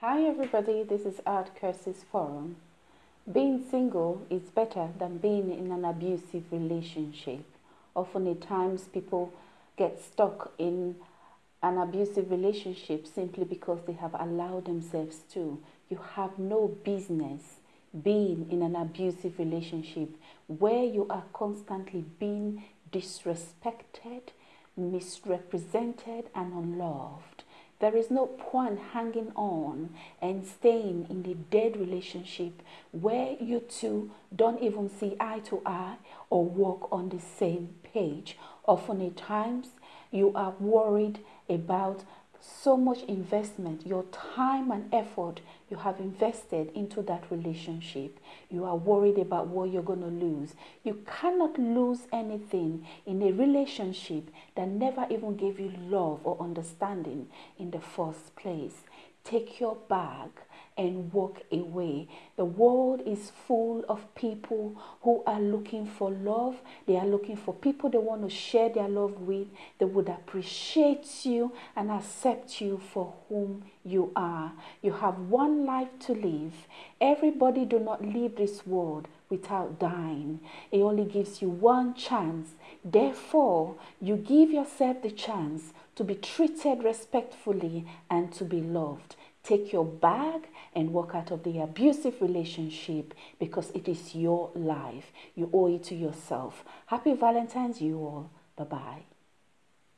Hi everybody, this is Art Curses Forum. Being single is better than being in an abusive relationship. Often at times people get stuck in an abusive relationship simply because they have allowed themselves to. You have no business being in an abusive relationship where you are constantly being disrespected, misrepresented and unloved. There is no point hanging on and staying in the dead relationship where you two don't even see eye to eye or walk on the same page. Often at times, you are worried about so much investment, your time and effort you have invested into that relationship. You are worried about what you're going to lose. You cannot lose anything in a relationship that never even gave you love or understanding in the first place. Take your bag and walk away. The world is full of people who are looking for love. They are looking for people they want to share their love with. They would appreciate you and accept you for whom you are. You have one life to live. Everybody do not leave this world without dying. It only gives you one chance. Therefore, you give yourself the chance to be treated respectfully and to be loved. Take your bag and walk out of the abusive relationship because it is your life. You owe it to yourself. Happy Valentine's, you all. Bye bye.